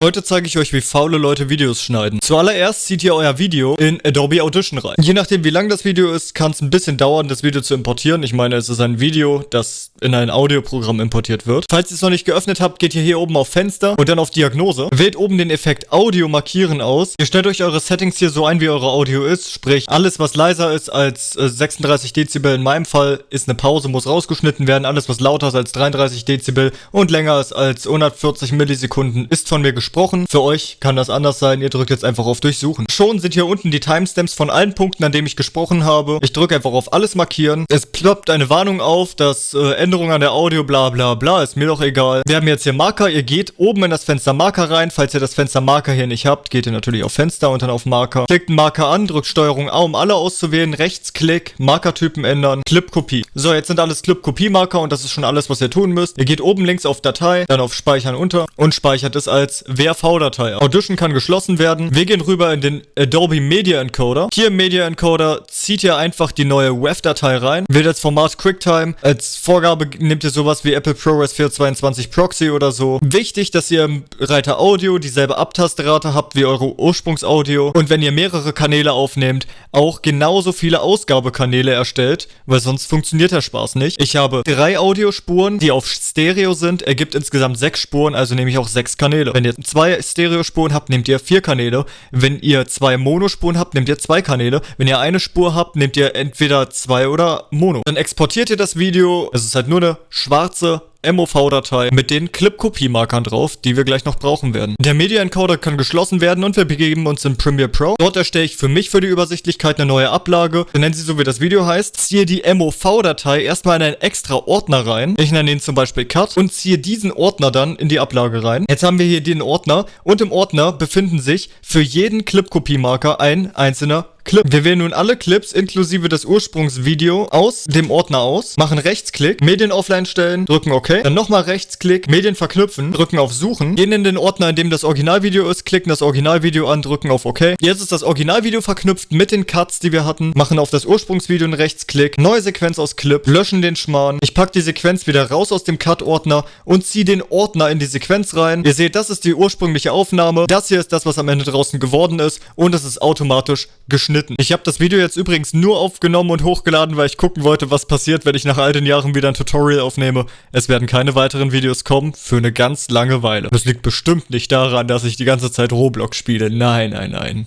Heute zeige ich euch, wie faule Leute Videos schneiden. Zuallererst zieht ihr euer Video in Adobe Audition rein. Je nachdem, wie lang das Video ist, kann es ein bisschen dauern, das Video zu importieren. Ich meine, es ist ein Video, das in ein Audioprogramm importiert wird. Falls ihr es noch nicht geöffnet habt, geht ihr hier oben auf Fenster und dann auf Diagnose. Wählt oben den Effekt Audio markieren aus. Ihr stellt euch eure Settings hier so ein, wie eure Audio ist. Sprich, alles, was leiser ist als 36 äh, Dezibel in meinem Fall, ist eine Pause, muss rausgeschnitten werden. Alles, was lauter ist als 33 Dezibel und länger ist als 140 Millisekunden, ist von mir gesprochen gesprochen. Für euch kann das anders sein. Ihr drückt jetzt einfach auf Durchsuchen. Schon sind hier unten die Timestamps von allen Punkten, an denen ich gesprochen habe. Ich drücke einfach auf alles markieren. Es ploppt eine Warnung auf, dass äh, Änderungen an der Audio bla bla bla, ist mir doch egal. Wir haben jetzt hier Marker. Ihr geht oben in das Fenster Marker rein. Falls ihr das Fenster Marker hier nicht habt, geht ihr natürlich auf Fenster und dann auf Marker. Klickt einen Marker an, drückt Steuerung A, um alle auszuwählen. Rechtsklick, Markertypen ändern, Clip-Kopie. So, jetzt sind alles Clip-Kopie-Marker und das ist schon alles, was ihr tun müsst. Ihr geht oben links auf Datei, dann auf Speichern unter und speichert es als WRV-Datei. Audition kann geschlossen werden. Wir gehen rüber in den Adobe Media Encoder. Hier im Media Encoder zieht ihr einfach die neue WAV-Datei rein. Wählt als Format QuickTime. Als Vorgabe nehmt ihr sowas wie Apple ProRes 422 Proxy oder so. Wichtig, dass ihr im Reiter Audio dieselbe Abtastrate habt wie eure Ursprungsaudio. Und wenn ihr mehrere Kanäle aufnehmt, auch genauso viele Ausgabekanäle erstellt, weil sonst funktioniert der Spaß nicht. Ich habe drei Audiospuren, die auf Stereo sind, ergibt insgesamt sechs Spuren, also nehme ich auch sechs Kanäle. Wenn ihr zwei Stereospuren habt, nehmt ihr vier Kanäle. Wenn ihr zwei Monospuren habt, nehmt ihr zwei Kanäle. Wenn ihr eine Spur habt, nehmt ihr entweder zwei oder Mono. Dann exportiert ihr das Video. Es ist halt nur eine schwarze MOV-Datei mit den Clip-Kopie-Markern drauf, die wir gleich noch brauchen werden. Der Media-Encoder kann geschlossen werden und wir begeben uns in Premiere Pro. Dort erstelle ich für mich für die Übersichtlichkeit eine neue Ablage. Wir nennen sie so, wie das Video heißt. Ziehe die MOV-Datei erstmal in einen extra Ordner rein. Ich nenne ihn zum Beispiel Cut und ziehe diesen Ordner dann in die Ablage rein. Jetzt haben wir hier den Ordner und im Ordner befinden sich für jeden Clip-Kopie-Marker ein einzelner Clip. Wir wählen nun alle Clips inklusive des Ursprungsvideo aus dem Ordner aus, machen Rechtsklick, Medien offline stellen, drücken OK, dann nochmal Rechtsklick, Medien verknüpfen, drücken auf Suchen, gehen in den Ordner, in dem das Originalvideo ist, klicken das Originalvideo an, drücken auf OK. Jetzt ist das Originalvideo verknüpft mit den Cuts, die wir hatten, machen auf das Ursprungsvideo einen Rechtsklick, neue Sequenz aus Clip, löschen den Schmarrn. Ich packe die Sequenz wieder raus aus dem Cut-Ordner und ziehe den Ordner in die Sequenz rein. Ihr seht, das ist die ursprüngliche Aufnahme. Das hier ist das, was am Ende draußen geworden ist und es ist automatisch geschnitten geschnitten. Ich habe das Video jetzt übrigens nur aufgenommen und hochgeladen, weil ich gucken wollte, was passiert, wenn ich nach all den Jahren wieder ein Tutorial aufnehme. Es werden keine weiteren Videos kommen für eine ganz lange Weile. Das liegt bestimmt nicht daran, dass ich die ganze Zeit Roblox spiele. Nein, nein, nein.